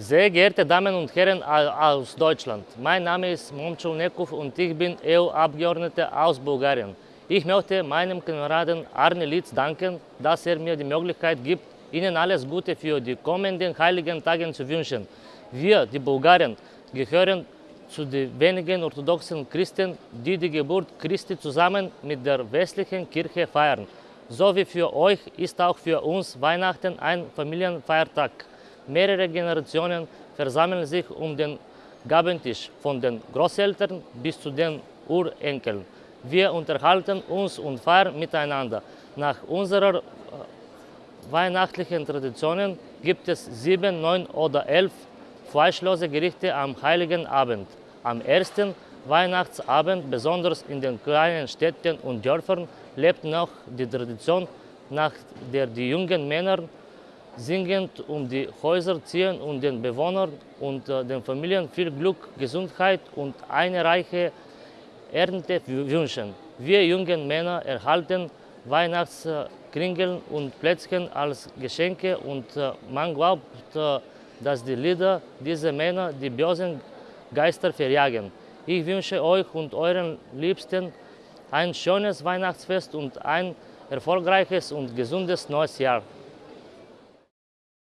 Sehr geehrte Damen und Herren aus Deutschland, mein Name ist Momchul Nekov und ich bin EU-Abgeordneter aus Bulgarien. Ich möchte meinem Kameraden Arne Litz danken, dass er mir die Möglichkeit gibt, Ihnen alles Gute für die kommenden heiligen Tage zu wünschen. Wir, die Bulgaren, gehören zu den wenigen orthodoxen Christen, die die Geburt Christi zusammen mit der westlichen Kirche feiern. So wie für euch ist auch für uns Weihnachten ein Familienfeiertag. Mehrere Generationen versammeln sich um den Gabentisch, von den Großeltern bis zu den Urenkeln. Wir unterhalten uns und feiern miteinander. Nach unserer äh, weihnachtlichen Traditionen gibt es sieben, neun oder elf fleischlose Gerichte am Heiligen Abend. Am ersten Weihnachtsabend, besonders in den kleinen Städten und Dörfern, lebt noch die Tradition, nach der die jungen Männer singend um die Häuser ziehen und den Bewohnern und äh, den Familien viel Glück, Gesundheit und eine reiche Ernte wünschen. Wir jungen Männer erhalten Weihnachtskringeln und Plätzchen als Geschenke und äh, man glaubt, äh, dass die Lieder dieser Männer die bösen Geister verjagen. Ich wünsche euch und euren Liebsten ein schönes Weihnachtsfest und ein erfolgreiches und gesundes neues Jahr.